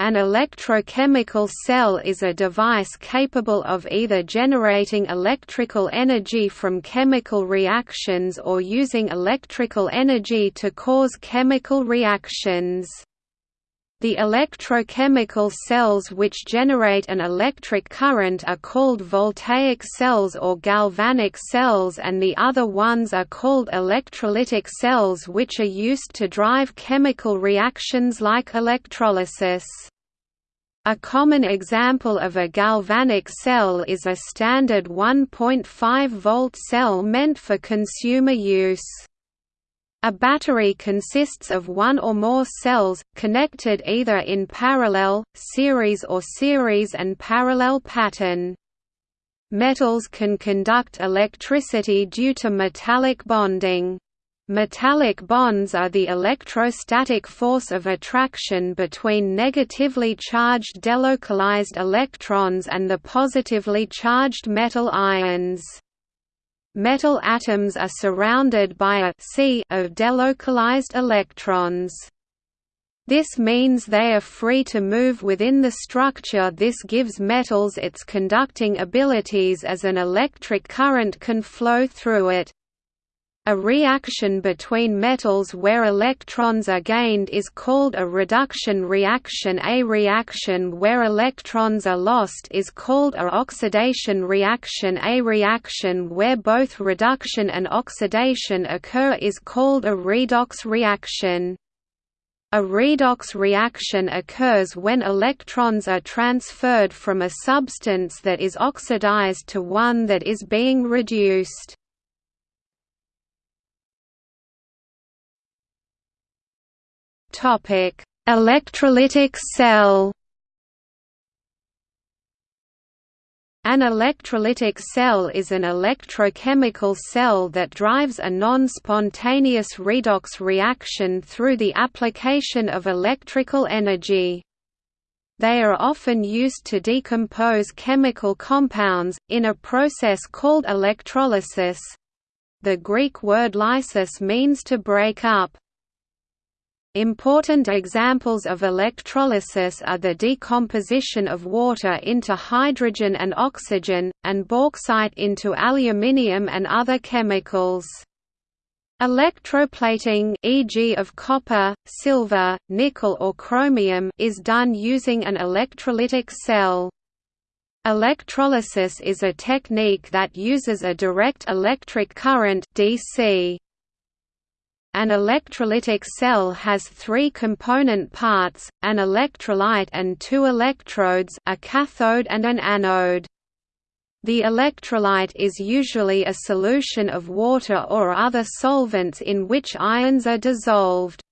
An electrochemical cell is a device capable of either generating electrical energy from chemical reactions or using electrical energy to cause chemical reactions. The electrochemical cells which generate an electric current are called voltaic cells or galvanic cells and the other ones are called electrolytic cells which are used to drive chemical reactions like electrolysis. A common example of a galvanic cell is a standard 1.5 volt cell meant for consumer use. A battery consists of one or more cells, connected either in parallel, series or series and parallel pattern. Metals can conduct electricity due to metallic bonding. Metallic bonds are the electrostatic force of attraction between negatively charged delocalized electrons and the positively charged metal ions. Metal atoms are surrounded by a sea of delocalized electrons. This means they are free to move within the structure this gives metals its conducting abilities as an electric current can flow through it. A reaction between metals where electrons are gained is called a reduction reaction A reaction where electrons are lost is called a oxidation reaction A reaction where both reduction and oxidation occur is called a redox reaction. A redox reaction occurs when electrons are transferred from a substance that is oxidized to one that is being reduced. Topic: Electrolytic cell. An electrolytic cell is an electrochemical cell that drives a non-spontaneous redox reaction through the application of electrical energy. They are often used to decompose chemical compounds, in a process called electrolysis. The Greek word lysis means to break up. Important examples of electrolysis are the decomposition of water into hydrogen and oxygen, and bauxite into aluminium and other chemicals. Electroplating e.g. of copper, silver, nickel or chromium is done using an electrolytic cell. Electrolysis is a technique that uses a direct electric current DC. An electrolytic cell has three component parts, an electrolyte and two electrodes a cathode and an anode. The electrolyte is usually a solution of water or other solvents in which ions are dissolved.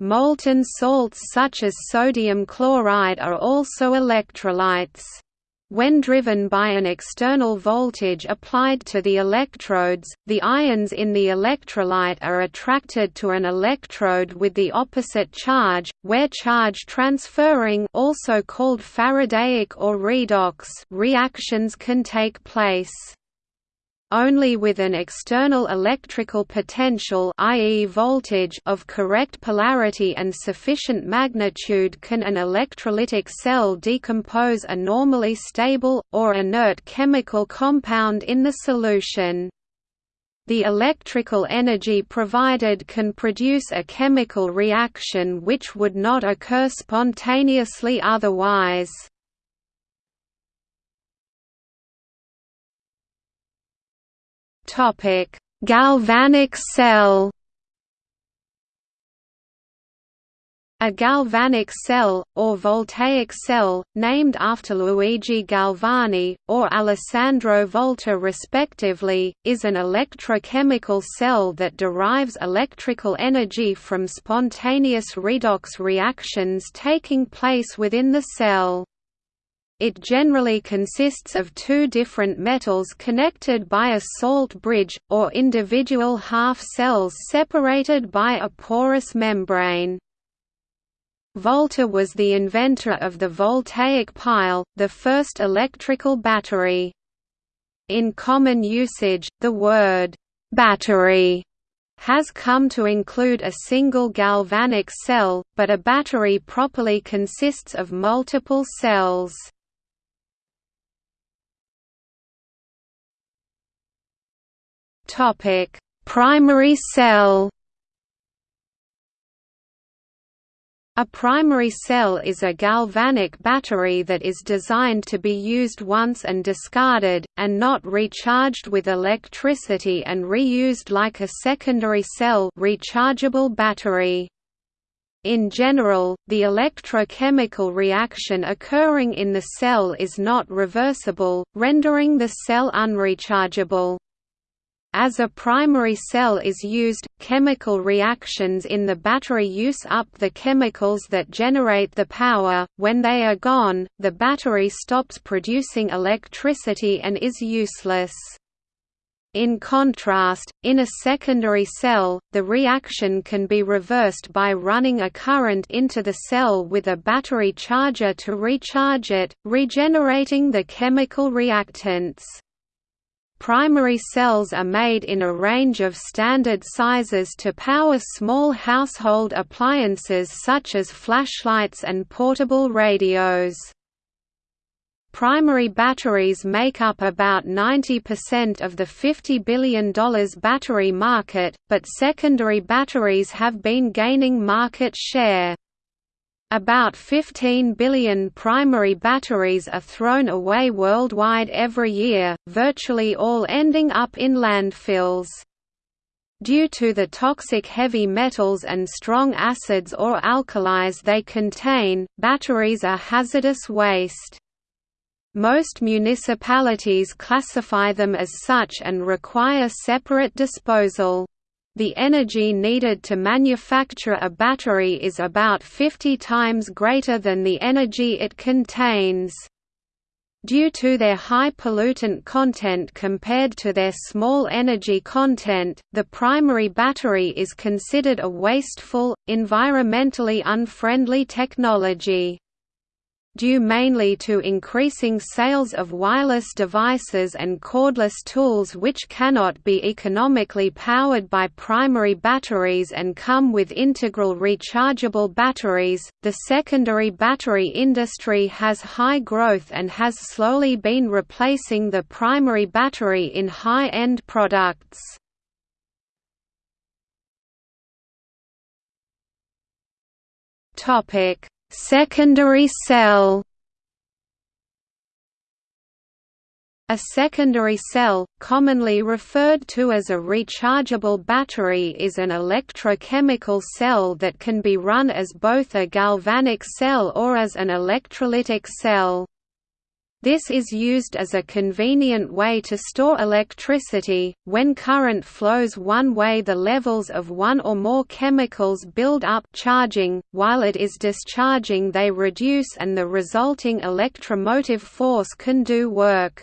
Molten salts such as sodium chloride are also electrolytes. When driven by an external voltage applied to the electrodes, the ions in the electrolyte are attracted to an electrode with the opposite charge, where charge transferring also called Faradaic or redox reactions can take place. Only with an external electrical potential i.e. voltage of correct polarity and sufficient magnitude can an electrolytic cell decompose a normally stable, or inert chemical compound in the solution. The electrical energy provided can produce a chemical reaction which would not occur spontaneously otherwise. Topic: Galvanic cell. A galvanic cell, or voltaic cell, named after Luigi Galvani, or Alessandro Volta respectively, is an electrochemical cell that derives electrical energy from spontaneous redox reactions taking place within the cell. It generally consists of two different metals connected by a salt bridge, or individual half cells separated by a porous membrane. Volta was the inventor of the voltaic pile, the first electrical battery. In common usage, the word «battery» has come to include a single galvanic cell, but a battery properly consists of multiple cells. Primary cell A primary cell is a galvanic battery that is designed to be used once and discarded, and not recharged with electricity and reused like a secondary cell rechargeable battery. In general, the electrochemical reaction occurring in the cell is not reversible, rendering the cell unrechargeable. As a primary cell is used, chemical reactions in the battery use up the chemicals that generate the power. When they are gone, the battery stops producing electricity and is useless. In contrast, in a secondary cell, the reaction can be reversed by running a current into the cell with a battery charger to recharge it, regenerating the chemical reactants. Primary cells are made in a range of standard sizes to power small household appliances such as flashlights and portable radios. Primary batteries make up about 90% of the $50 billion battery market, but secondary batteries have been gaining market share. About 15 billion primary batteries are thrown away worldwide every year, virtually all ending up in landfills. Due to the toxic heavy metals and strong acids or alkalis they contain, batteries are hazardous waste. Most municipalities classify them as such and require separate disposal. The energy needed to manufacture a battery is about 50 times greater than the energy it contains. Due to their high pollutant content compared to their small energy content, the primary battery is considered a wasteful, environmentally unfriendly technology due mainly to increasing sales of wireless devices and cordless tools which cannot be economically powered by primary batteries and come with integral rechargeable batteries. The secondary battery industry has high growth and has slowly been replacing the primary battery in high-end products. Topic Secondary cell A secondary cell, commonly referred to as a rechargeable battery is an electrochemical cell that can be run as both a galvanic cell or as an electrolytic cell. This is used as a convenient way to store electricity. When current flows one way, the levels of one or more chemicals build up charging, while it is discharging they reduce and the resulting electromotive force can do work.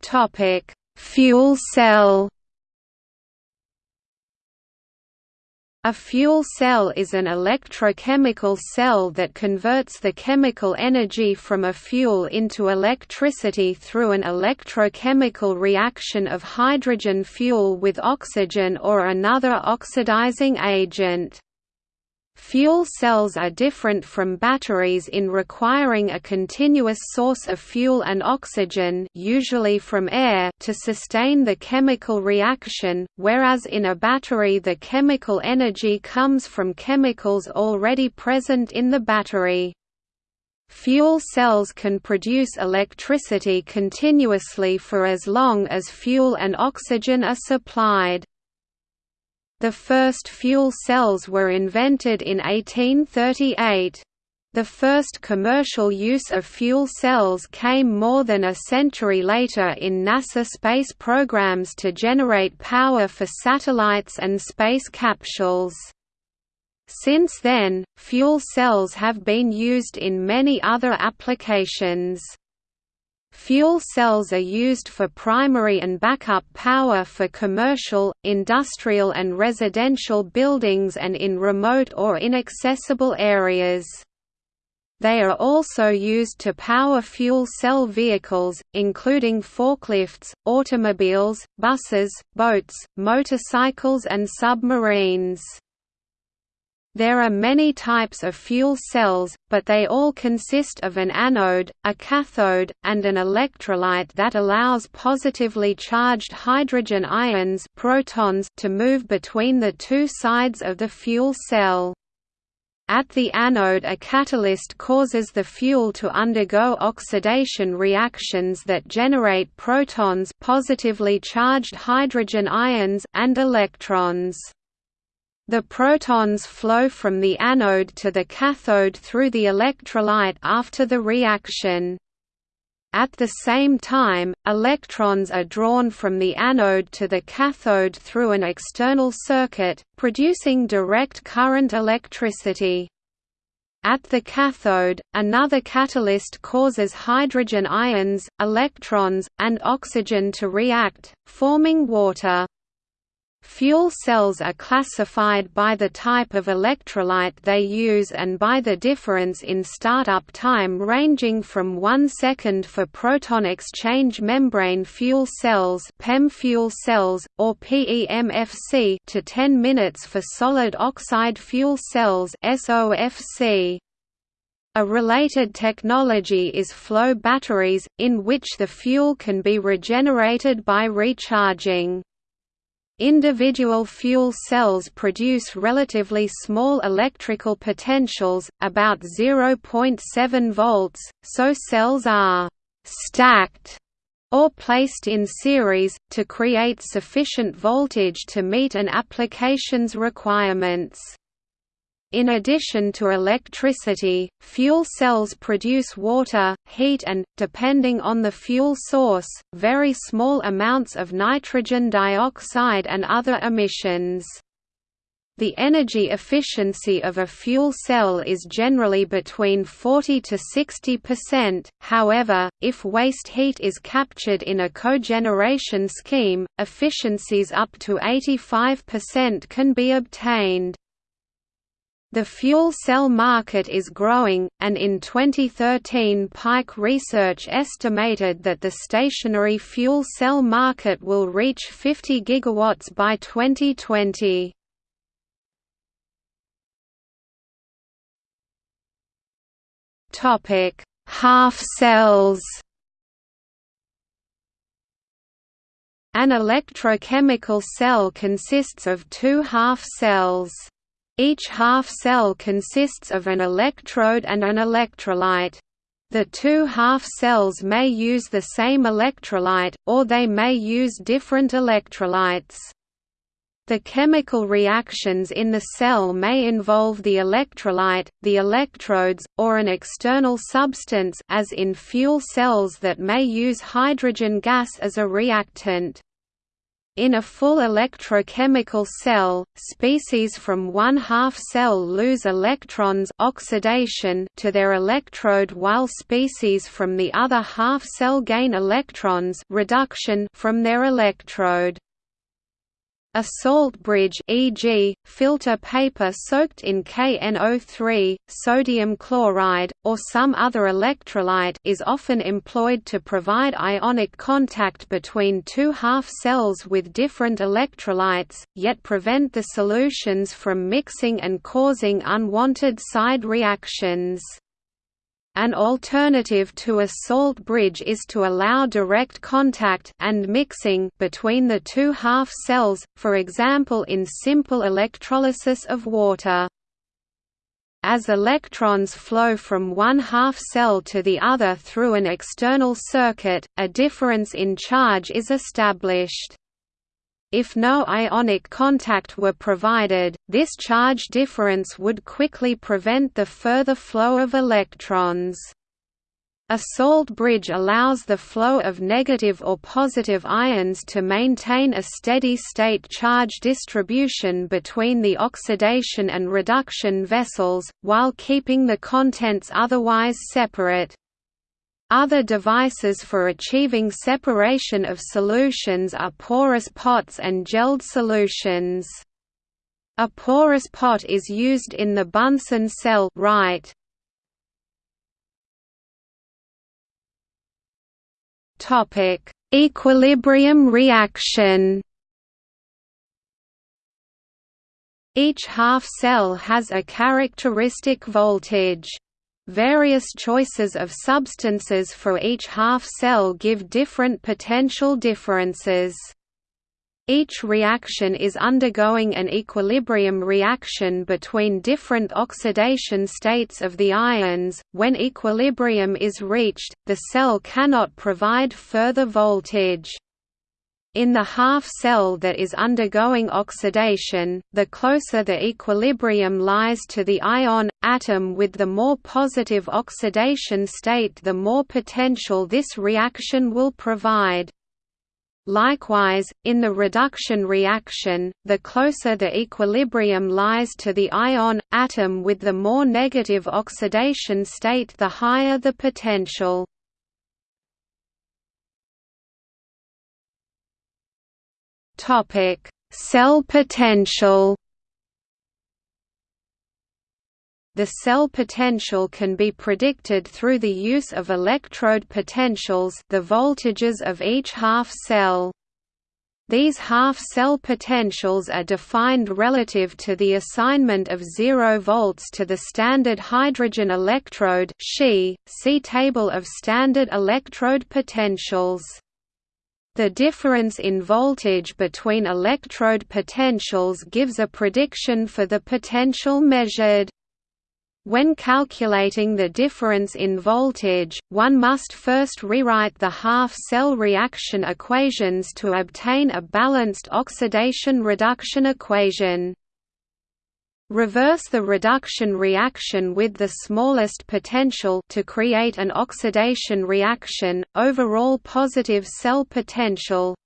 Topic: Fuel cell A fuel cell is an electrochemical cell that converts the chemical energy from a fuel into electricity through an electrochemical reaction of hydrogen fuel with oxygen or another oxidizing agent. Fuel cells are different from batteries in requiring a continuous source of fuel and oxygen usually from air to sustain the chemical reaction, whereas in a battery the chemical energy comes from chemicals already present in the battery. Fuel cells can produce electricity continuously for as long as fuel and oxygen are supplied. The first fuel cells were invented in 1838. The first commercial use of fuel cells came more than a century later in NASA space programs to generate power for satellites and space capsules. Since then, fuel cells have been used in many other applications. Fuel cells are used for primary and backup power for commercial, industrial and residential buildings and in remote or inaccessible areas. They are also used to power fuel cell vehicles, including forklifts, automobiles, buses, boats, motorcycles and submarines. There are many types of fuel cells, but they all consist of an anode, a cathode, and an electrolyte that allows positively charged hydrogen ions protons to move between the two sides of the fuel cell. At the anode a catalyst causes the fuel to undergo oxidation reactions that generate protons positively charged hydrogen ions and electrons. The protons flow from the anode to the cathode through the electrolyte after the reaction. At the same time, electrons are drawn from the anode to the cathode through an external circuit, producing direct current electricity. At the cathode, another catalyst causes hydrogen ions, electrons, and oxygen to react, forming water. Fuel cells are classified by the type of electrolyte they use and by the difference in startup time ranging from 1 second for proton exchange membrane fuel cells PEM fuel cells, or PEMFC to 10 minutes for solid oxide fuel cells SOFC. A related technology is flow batteries, in which the fuel can be regenerated by recharging. Individual fuel cells produce relatively small electrical potentials, about 0.7 volts, so cells are «stacked» or placed in series, to create sufficient voltage to meet an application's requirements. In addition to electricity, fuel cells produce water, heat and, depending on the fuel source, very small amounts of nitrogen dioxide and other emissions. The energy efficiency of a fuel cell is generally between 40 to 60%, however, if waste heat is captured in a cogeneration scheme, efficiencies up to 85% can be obtained. The fuel cell market is growing, and in 2013 Pike Research estimated that the stationary fuel cell market will reach 50 gigawatts by 2020. Topic: Half cells. An electrochemical cell consists of two half cells. Each half cell consists of an electrode and an electrolyte. The two half cells may use the same electrolyte, or they may use different electrolytes. The chemical reactions in the cell may involve the electrolyte, the electrodes, or an external substance as in fuel cells that may use hydrogen gas as a reactant. In a full electrochemical cell, species from one half cell lose electrons oxidation to their electrode while species from the other half cell gain electrons reduction from their electrode. A salt bridge e.g., filter paper soaked in KNO3, sodium chloride, or some other electrolyte is often employed to provide ionic contact between two half cells with different electrolytes, yet prevent the solutions from mixing and causing unwanted side reactions. An alternative to a salt bridge is to allow direct contact and mixing between the two half cells, for example in simple electrolysis of water. As electrons flow from one half cell to the other through an external circuit, a difference in charge is established. If no ionic contact were provided, this charge difference would quickly prevent the further flow of electrons. A salt bridge allows the flow of negative or positive ions to maintain a steady-state charge distribution between the oxidation and reduction vessels, while keeping the contents otherwise separate. Other devices for achieving separation of solutions are porous pots and gelled solutions. A porous pot is used in the Bunsen cell right. Topic: Equilibrium reaction. Each half cell has a characteristic voltage. Various choices of substances for each half cell give different potential differences. Each reaction is undergoing an equilibrium reaction between different oxidation states of the ions. When equilibrium is reached, the cell cannot provide further voltage. In the half cell that is undergoing oxidation, the closer the equilibrium lies to the ion atom with the more positive oxidation state, the more potential this reaction will provide. Likewise, in the reduction reaction, the closer the equilibrium lies to the ion atom with the more negative oxidation state the higher the potential. Cell potential The cell potential can be predicted through the use of electrode potentials the voltages of each half cell. These half-cell potentials are defined relative to the assignment of 0 volts to the standard hydrogen electrode see Table of standard electrode potentials. The difference in voltage between electrode potentials gives a prediction for the potential measured. When calculating the difference in voltage, one must first rewrite the half-cell reaction equations to obtain a balanced oxidation-reduction equation. Reverse the reduction reaction with the smallest potential to create an oxidation reaction, overall positive cell potential,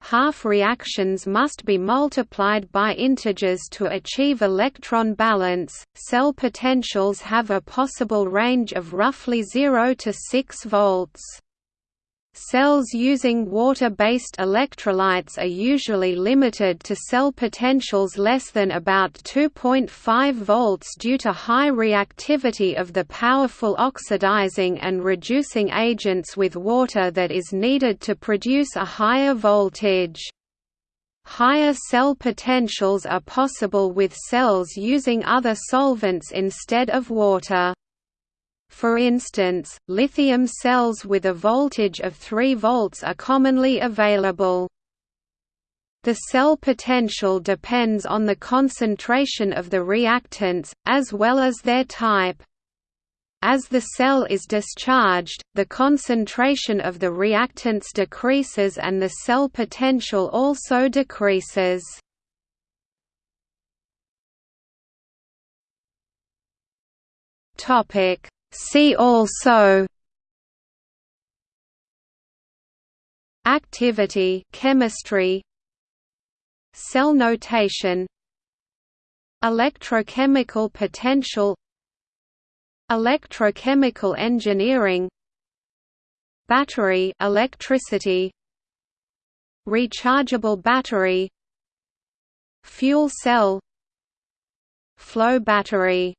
Half reactions must be multiplied by integers to achieve electron balance. Cell potentials have a possible range of roughly 0 to 6 volts. Cells using water-based electrolytes are usually limited to cell potentials less than about 2.5 volts due to high reactivity of the powerful oxidizing and reducing agents with water that is needed to produce a higher voltage. Higher cell potentials are possible with cells using other solvents instead of water. For instance, lithium cells with a voltage of 3 volts are commonly available. The cell potential depends on the concentration of the reactants, as well as their type. As the cell is discharged, the concentration of the reactants decreases and the cell potential also decreases. Topic: See also Activity chemistry Cell notation Electrochemical potential Electrochemical engineering Battery electricity Rechargeable battery Fuel cell Flow battery